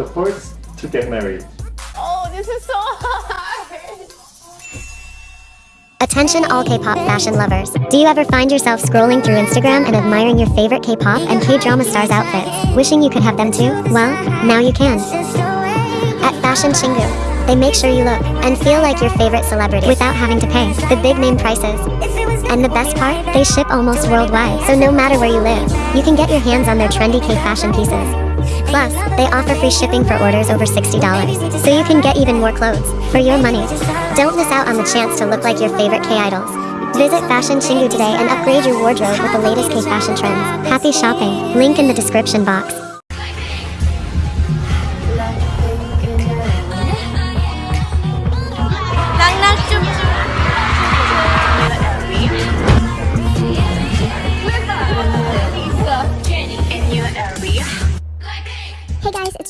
the first to get married. Oh, this is so hard. Attention all K-pop fashion lovers. Do you ever find yourself scrolling through Instagram and admiring your favorite K-pop and K-drama stars' outfits, wishing you could have them too? Well, now you can. At Fashion Chingu, they make sure you look and feel like your favorite celebrity without having to pay the big name prices. And the best part, they ship almost worldwide, so no matter where you live, you can get your hands on their trendy K-fashion pieces. Plus, they offer free shipping for orders over $60, so you can get even more clothes for your money. Don't miss out on the chance to look like your favorite K-idols. Visit Fashion Chingu today and upgrade your wardrobe with the latest K-fashion trends. Happy shopping! Link in the description box.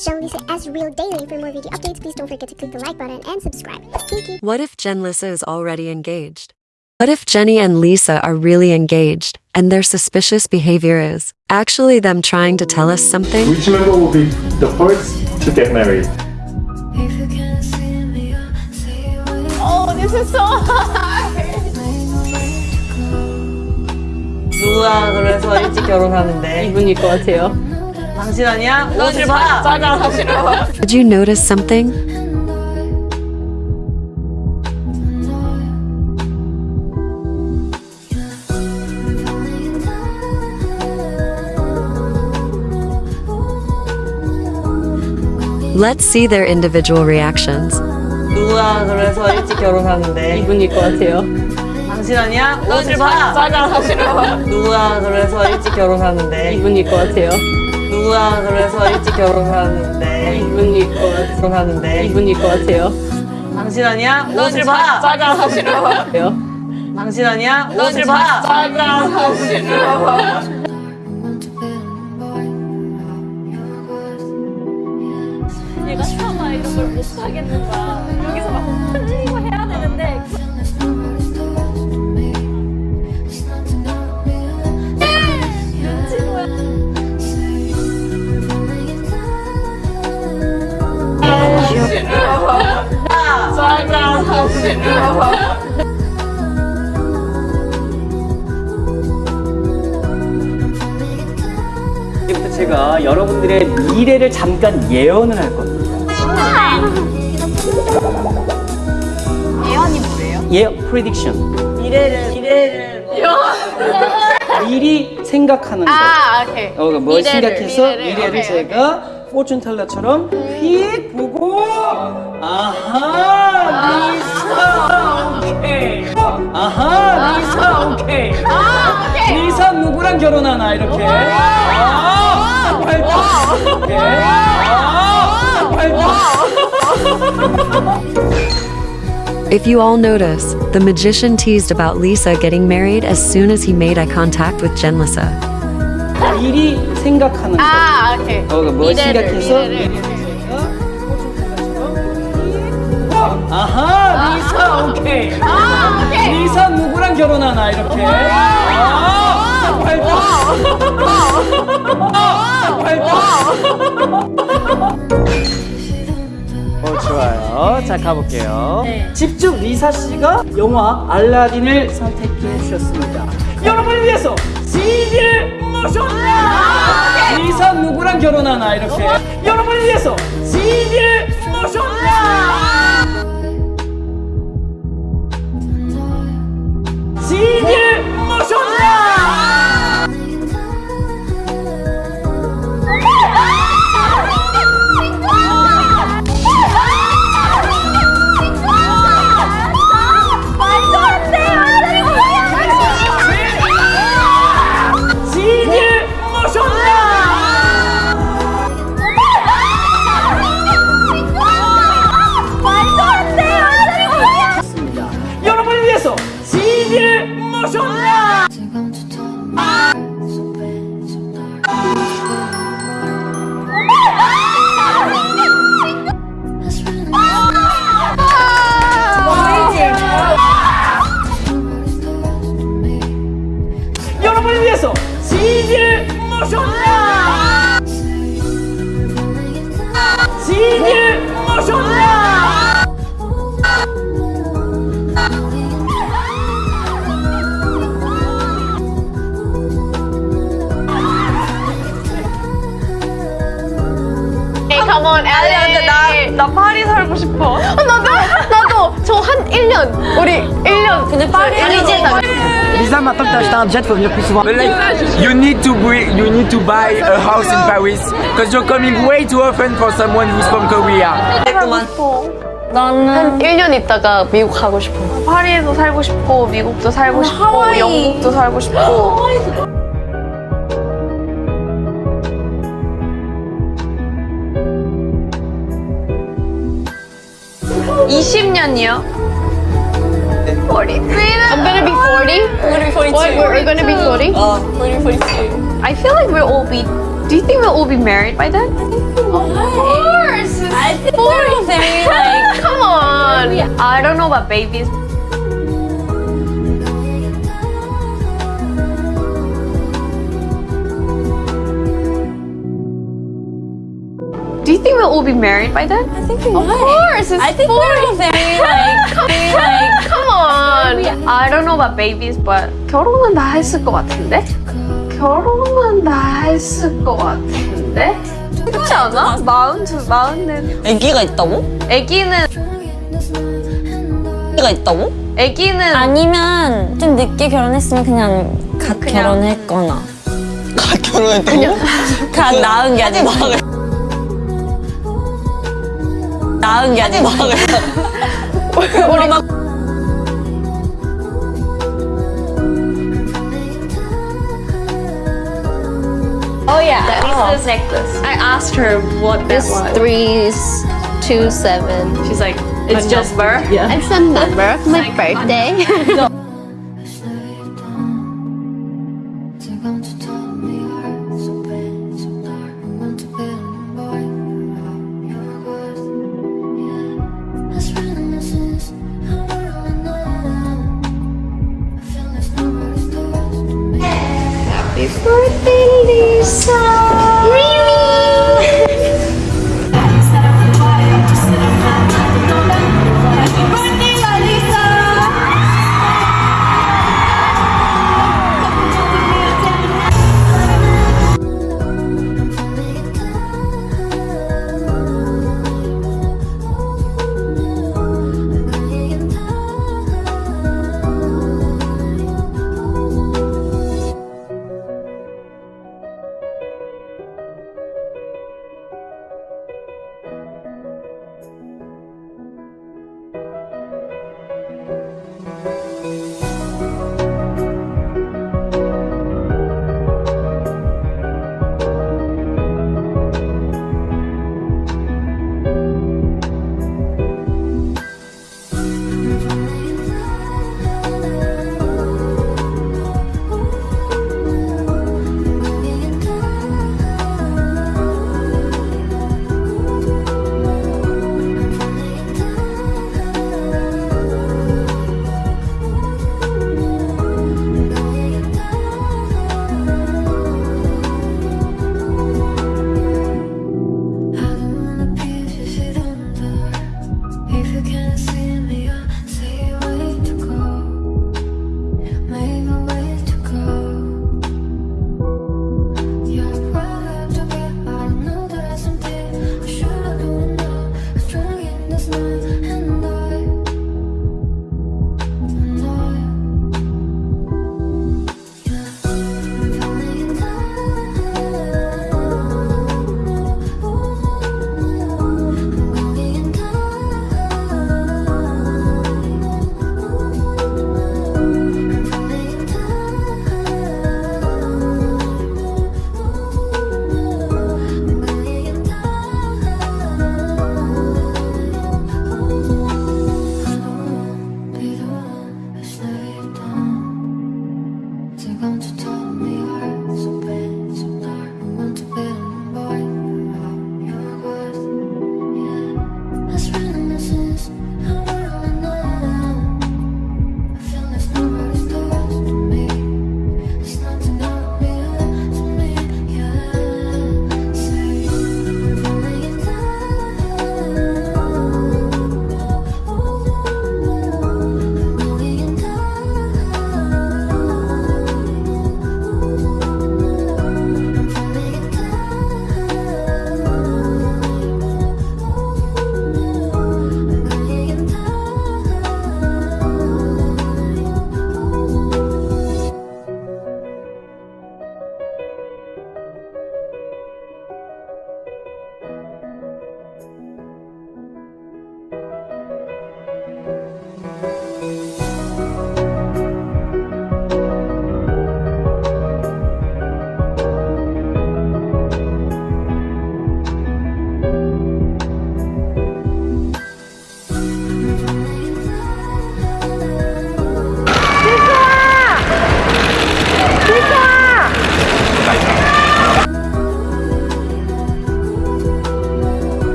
Hey guys, it's Joan Lisa as Real Daily. For more video updates, please don't forget to click the like button and subscribe. Thank you. What if Jen Lisa is already engaged? What if Jenny and Lisa are really engaged and their suspicious behavior is actually them trying to tell us something? Which member will be the first to get married? Oh, this is so hard. 누가 그래서 일찍 결혼하는데 이분일 것 같아요. 당신 아니야? 옷을 봐! 짜가 사실은. Did you notice something? Let's see their individual reactions. 누가 그래서 일찍 결혼하는데 이분일 것 같아요. 당신 아니야? 옷을 봐! 짜가 사실은. 누가 그래서 일찍 결혼하는데 이분일 것 같아요. 누가 그래서 일찍 결혼하는데 이분 일 것 같아요. 결혼하는데 이분 일 것 같아요. 당신 아니야? 옷을 봐! 짜가 사실은. 당신 아니야? 옷을 봐! 짜가 사실은. 얘가 차마 이런 걸 못 하겠는 거야. 여기서 막 흘리고 해야 사실은. 이제부터 제가 여러분들의 미래를 잠깐 예언을 할 겁니다. 예언이 뭐예요? 예, prediction. 미래를 미래를 미리 생각하는 거. 아, 오케이. 어, 뭘 미래를, 생각해서 미래를, 미래를, 오케이, 제가 포춘 텔러처럼 휙 보고 아하 리사 오케이 아하 리사 오케이 아, 오케이. 리사 누구랑 결혼하나 이렇게 아 발동 오케이 아 발동 If you all notice, the magician teased about Lisa getting married as soon as he made eye contact with Jen Lisa. 미리 생각하는 거. 아, 오케이. 어, 뭘 미래를, 생각해서? 미래를. 아하 리사 오케이. 아, 오케이. 리사 누구랑 결혼하나 이렇게? 아아 발동 어 좋아요. 자 가볼게요. 집중 리사 씨가 영화 알라딘을 선택해 주셨습니다. 여러분을 위해서 누구랑 결혼하나 이렇게. 여러분을 위해서 CD를 모셨다 一只母生蛋。诶，Come on，阿杰，你当当拍。 1년 우리 1년 근데 파리 이제 Lisa, maintenant que t'as acheté un jet, faut venir plus souvent. But like, you need to bring, you need to buy a house in Paris because you're coming way too often for someone who's from Korea. 그만. 한 1년 있다가 미국 가고 싶어. 파리에도 살고 싶고 미국도 살고 싶고 영국도 살고 싶고 20년이요? 40. I'm gonna be 40. I'm gonna be 42. What? We're gonna be 40? 어. We're gonna be 42. I feel like we'll all be Do you think we'll all be married by then? Of course. I think very like come on. I don't know about babies. Do you think we'll all be married by then? Of course. It's I think we're very like very like come on. I don't know about babies, but 결혼은 다 했을 것 같은데? 결혼은 다 했을 것 같은데? 그렇지 않아? 마흔 두 마흔은 애기가 있다고? 아기는 애기가 있다고? 아기는 아니면 좀 늦게 결혼했으면 그냥 갓 결혼했거나 가 결혼했다고? 갓 낳은 게 아니라 나은 게 아니고 우리 막 Oh yeah, that oh. this necklace. I asked her what this was. three two seven. She's like, it's just birth. Yeah. It's a number my like, birthday. 时光